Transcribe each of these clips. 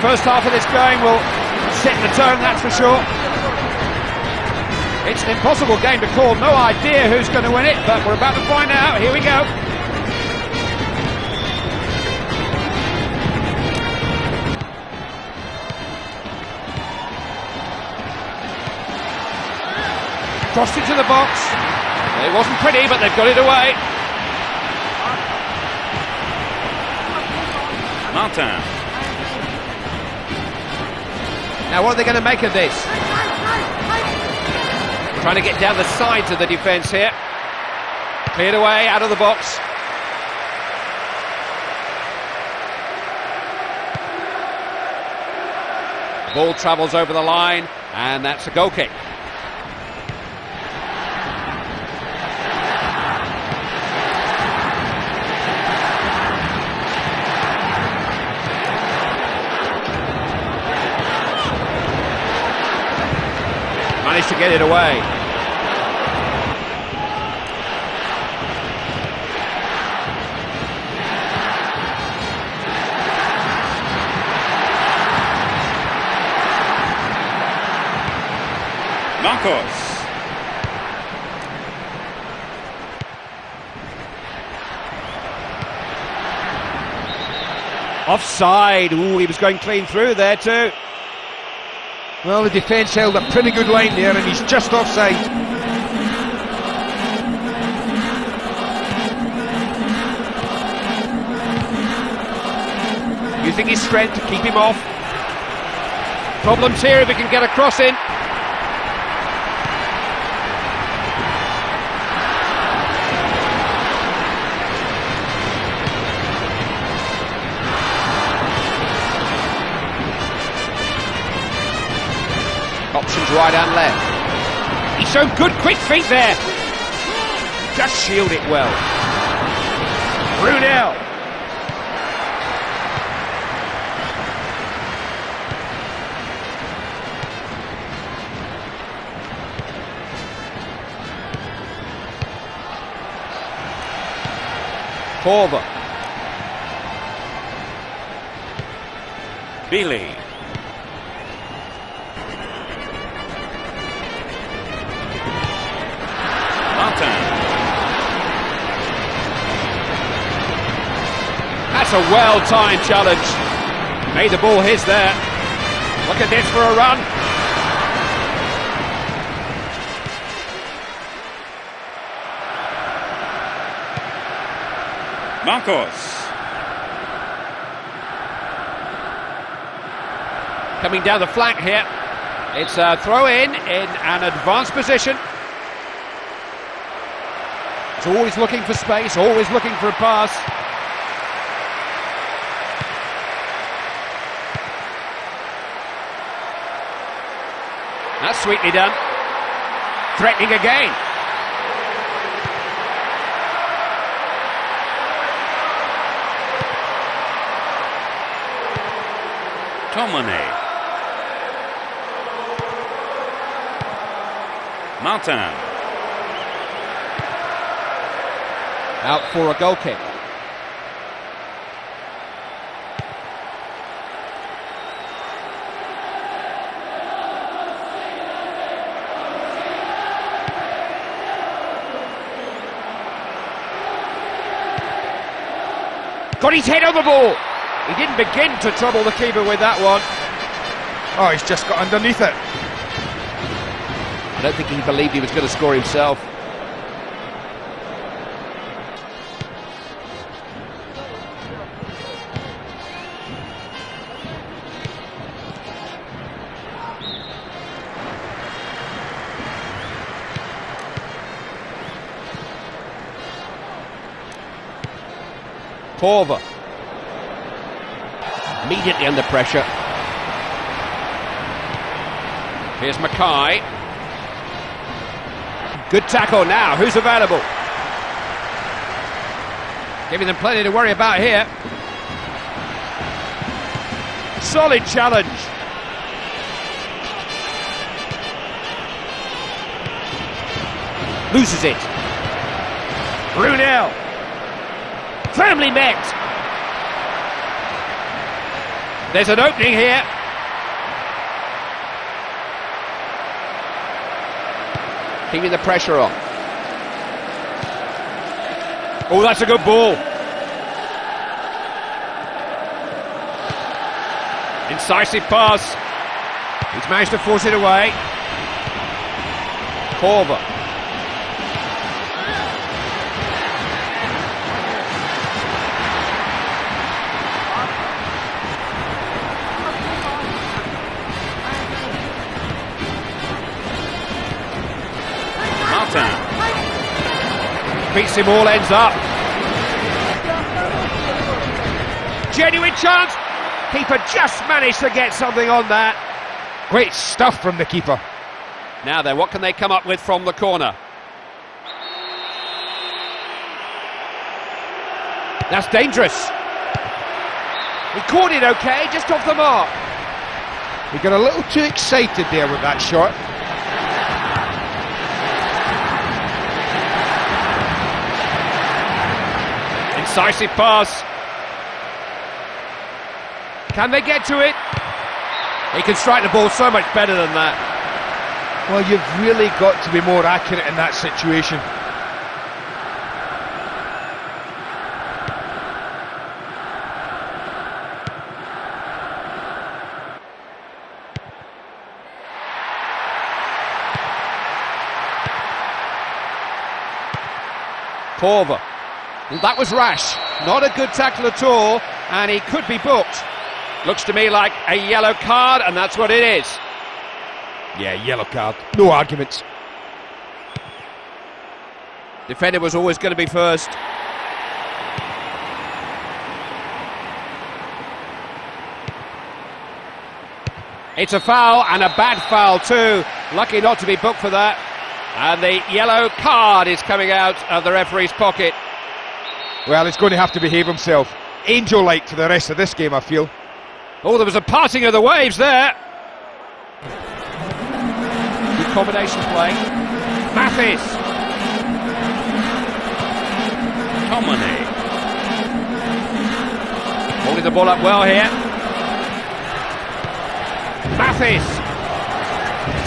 First half of this game will set the tone, that's for sure. It's an impossible game to call. No idea who's going to win it, but we're about to find out. Here we go. Crossed into the box. It wasn't pretty, but they've got it away. Martin. Now, what are they going to make of this? Trying to get down the sides of the defence here. Cleared away, out of the box. Ball travels over the line, and that's a goal kick. To get it away. Marcos. Offside. Ooh, he was going clean through there too. Well, the defence held a pretty good line there, and he's just offside. Using his strength to keep him off. Problems here if he can get a cross in. Right and left. He showed good quick feet there. Just shield it well. Brunel. Corver. Billy. That's a well-timed challenge. Made the ball his there. Look at this for a run. Marcos. Coming down the flank here. It's a throw in in an advanced position. It's always looking for space, always looking for a pass. That's sweetly done. Threatening again. Tomane. Martin. Out for a goal kick. Got his head on the ball. He didn't begin to trouble the keeper with that one. Oh, he's just got underneath it. I don't think he believed he was going to score himself. Corver. Immediately under pressure. Here's Mackay. Good tackle now. Who's available? Giving them plenty to worry about here. Solid challenge. Loses it. Brunel. Firmly met. There's an opening here. Keeping the pressure on. Oh, that's a good ball. Incisive pass. He's managed to force it away. Korver. Him all ends up. Genuine chance. Keeper just managed to get something on that. Great stuff from the keeper. Now then, what can they come up with from the corner? That's dangerous. He caught it okay, just off the mark. He got a little too excited there with that shot. Incisive pass. Can they get to it? He can strike the ball so much better than that. Well, you've really got to be more accurate in that situation. Korver. That was rash. Not a good tackle at all, and he could be booked. Looks to me like a yellow card, and that's what it is. Yeah, yellow card. No arguments. Defender was always going to be first. It's a foul, and a bad foul too. Lucky not to be booked for that. And the yellow card is coming out of the referee's pocket. Well, he's going to have to behave himself. Angel-like for the rest of this game, I feel. Oh, there was a parting of the waves there. Good combination play. Mathis. Tomine. Eh? Holding the ball up well here. Mathis.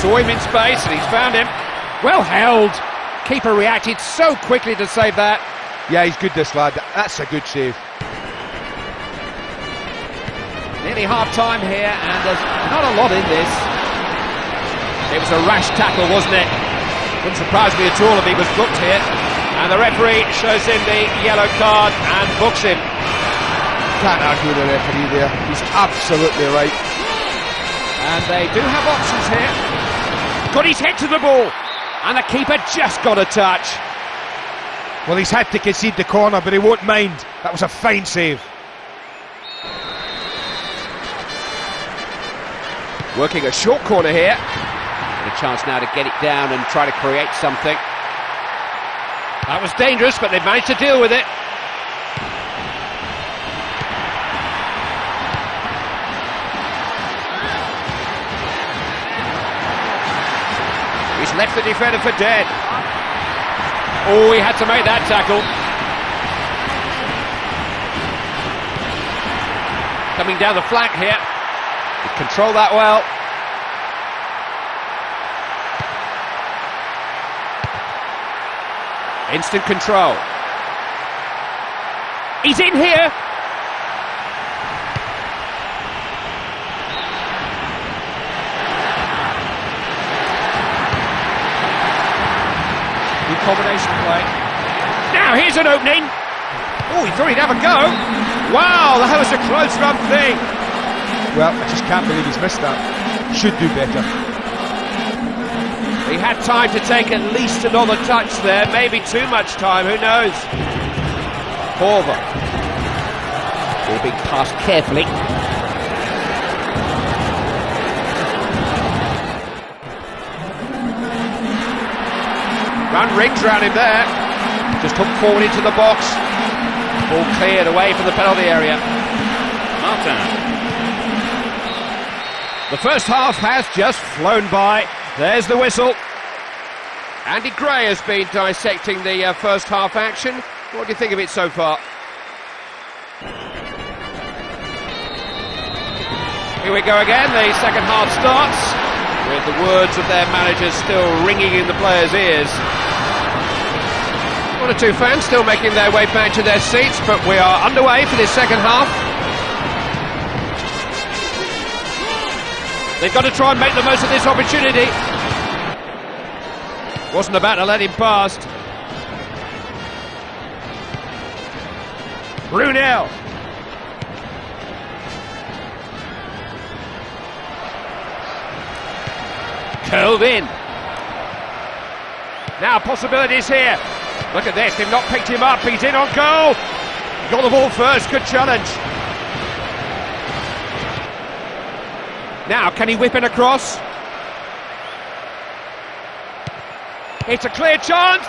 Saw him in space and he's found him. Well held. Keeper reacted so quickly to save that. Yeah, he's good, this lad. That's a good save. Nearly half time here, and there's not a lot in this. It was a rash tackle, wasn't it? Wouldn't surprise me at all if he was booked here. And the referee shows him the yellow card and books him. Can't argue with the referee there. He's absolutely right. And they do have options here. Got his head to the ball, and the keeper just got a touch. Well, he's had to concede the corner, but he won't mind. That was a fine save. Working a short corner here. And a chance now to get it down and try to create something. That was dangerous, but they've managed to deal with it. He's left the defender for dead. Oh, he had to make that tackle. Coming down the flank here. He controlled that well. Instant control. He's in here. Combination play. Now here's an opening. Oh, he thought he'd have a go. Wow, that was a close run thing. Well, I just can't believe he's missed that. Should do better. He had time to take at least another touch there, maybe too much time, who knows? Korver. All being passed carefully. Run rings round him there. Just hooked forward into the box. Ball cleared away from the penalty area. Martin. The first half has just flown by. There's the whistle. Andy Gray has been dissecting the uh, first half action. What do you think of it so far? Here we go again. The second half starts with the words of their managers still ringing in the players' ears. One or two fans still making their way back to their seats, but we are underway for this second half. They've got to try and make the most of this opportunity. Wasn't about to let him past. Brunel. Curled in. Now possibilities here. Look at this, they've not picked him up. He's in on goal. Got the ball first, good challenge. Now, can he whip it across? It's a clear chance.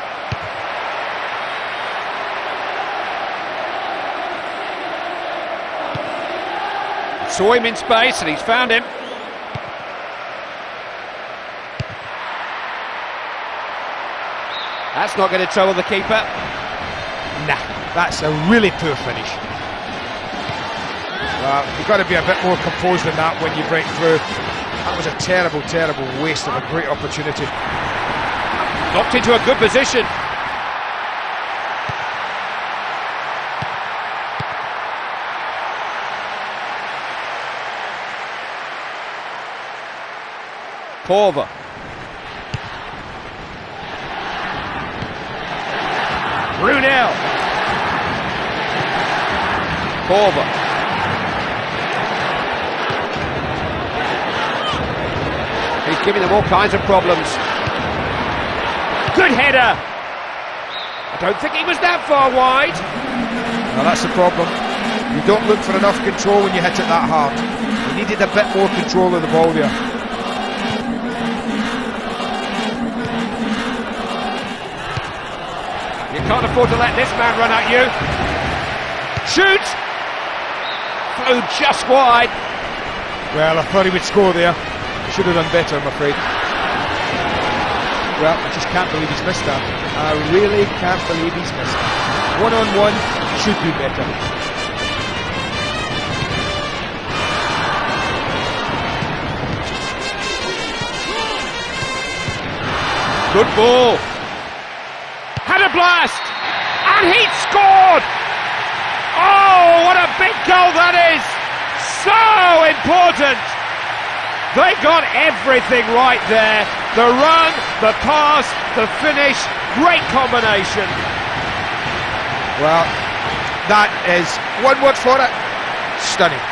Saw him in space and he's found him. That's not going to trouble the keeper. Nah, that's a really poor finish. Well, you've got to be a bit more composed than that when you break through. That was a terrible, terrible waste of a great opportunity. Knocked into a good position. Corver. Brunel. Corver. He's giving them all kinds of problems. Good header. I don't think he was that far wide. Now that's the problem. You don't look for enough control when you hit it that hard. You needed a bit more control of the ball there. Can't afford to let this man run at you. Shoot! Flew just wide. Well, I thought he would score there. Should have done better, I'm afraid. Well, I just can't believe he's missed that. I really can't believe he's missed it. One on one, should do better. Good ball. Had a blast. And he scored. Oh, what a big goal that is. So important. They got everything right there. The run, the pass, the finish. Great combination. Well, that is one word for it. Stunning.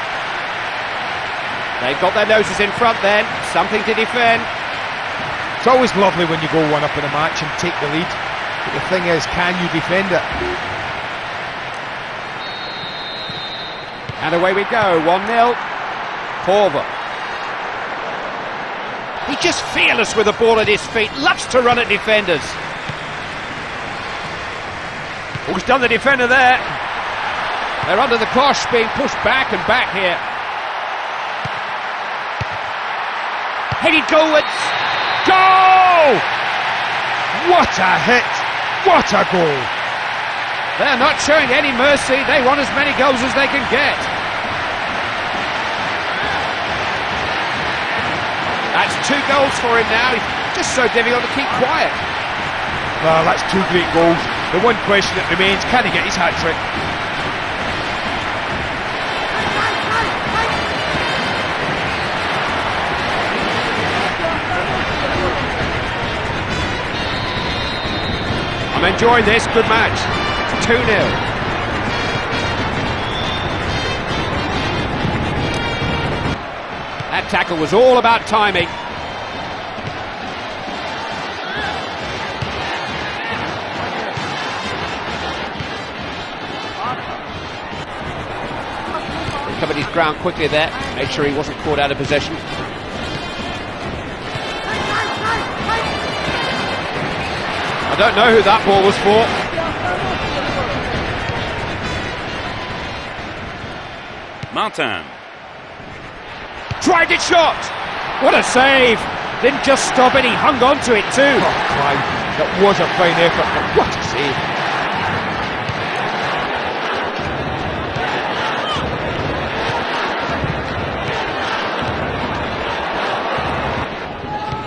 They've got their noses in front then. Something to defend. It's always lovely when you go one up in a match and take the lead. But the thing is, can you defend it? And away we go. 1 0. Corver. He's just fearless with the ball at his feet. Loves to run at defenders. Oh, he's done the defender there. They're under the cosh, being pushed back and back here. Headed goalwards. Goal! What a hit! What a goal! They're not showing any mercy. They want as many goals as they can get. That's two goals for him now. Just so difficult to keep quiet. Well, that's two great goals. The one question that remains, can he get his hat I'm enjoying this. Good match. 2 0. That tackle was all about timing. Covered his ground quickly there, made sure he wasn't caught out of possession. I don't know who that ball was for. Martin. Tried it shot. What a save. Didn't just stop it, he hung on to it too. Oh, Clive, that was a fine effort, but what a save!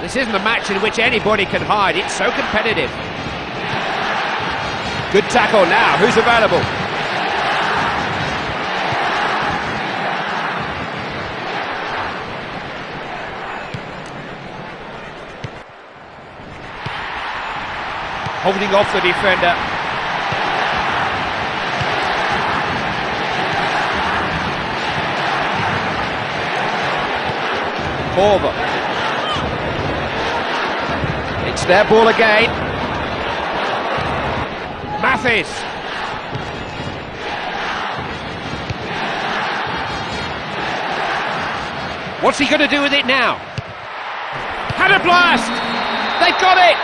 This isn't a match in which anybody can hide. It's so competitive. Good tackle now. Who's available? Holding off the defender. Korver. It's their ball again. Mathis. What's he going to do with it now? Had a blast! They've got it!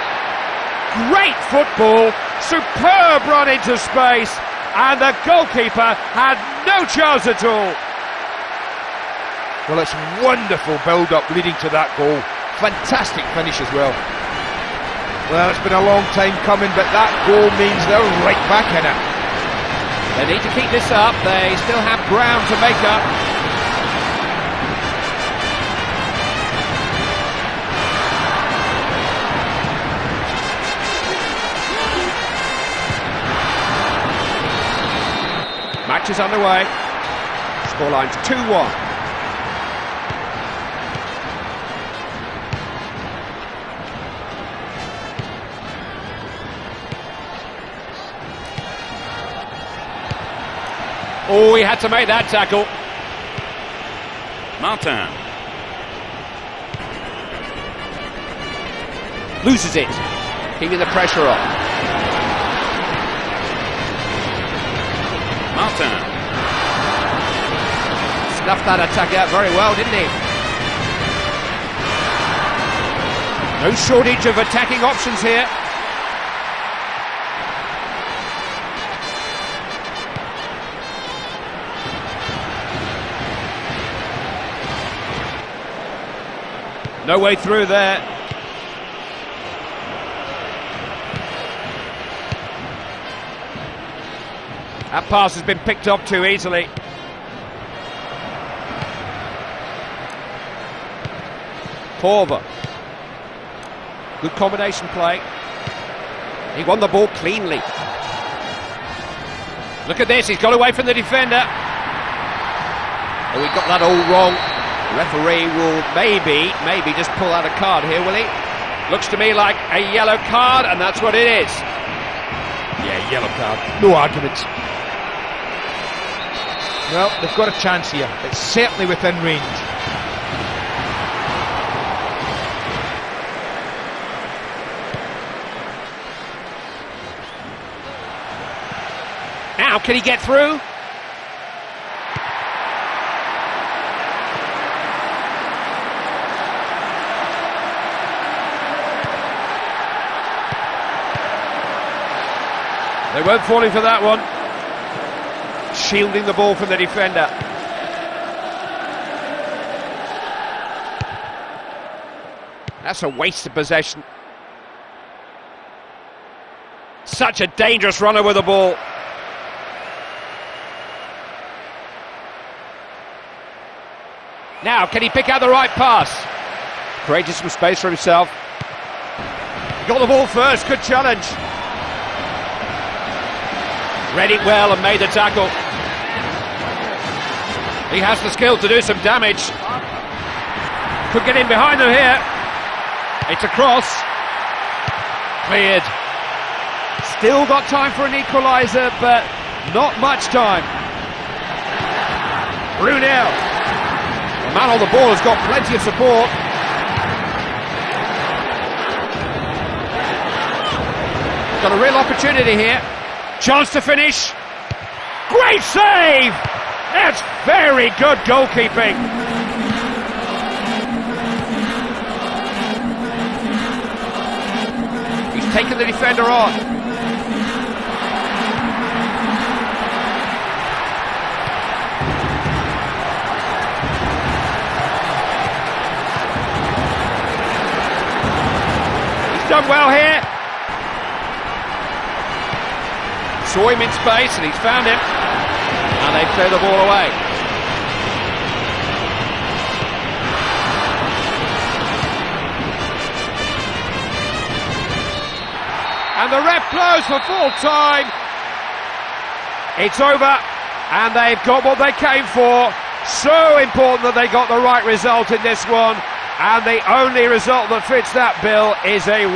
Great football, superb run into space, and the goalkeeper had no chance at all. Well, it's wonderful build-up leading to that goal. Fantastic finish as well. Well, it's been a long time coming, but that goal means they're right back in it. They need to keep this up. They still have ground to make up. Match is underway. Scoreline's 2-1. Oh, he had to make that tackle. Martin. Loses it. Keeping the pressure on. Martin. Snuffed that attack out very well, didn't he? No shortage of attacking options here. No way through there. That pass has been picked up too easily. Korver. Good combination play. He won the ball cleanly. Look at this, he's got away from the defender. Oh, he got that all wrong. Referee will maybe, maybe just pull out a card here, will he? Looks to me like a yellow card, and that's what it is. Yeah, yellow card. No arguments. Well, they've got a chance here. It's certainly within range. Now, can he get through? They weren't falling for that one. Shielding the ball from the defender. That's a waste of possession. Such a dangerous runner with the ball. Now, can he pick out the right pass? Created some space for himself. Got the ball first, good challenge. Read it well and made the tackle. He has the skill to do some damage. Could get in behind them here. It's a cross. Cleared. Still got time for an equaliser, but not much time. Brunel. The man on the ball has got plenty of support. Got a real opportunity here. Chance to finish. Great save! That's very good goalkeeping. He's taken the defender on. He's done well here. saw him in space and he's found him. And they throw the ball away. And the ref blows for full time. It's over and they've got what they came for. So important that they got the right result in this one. And the only result that fits that bill is a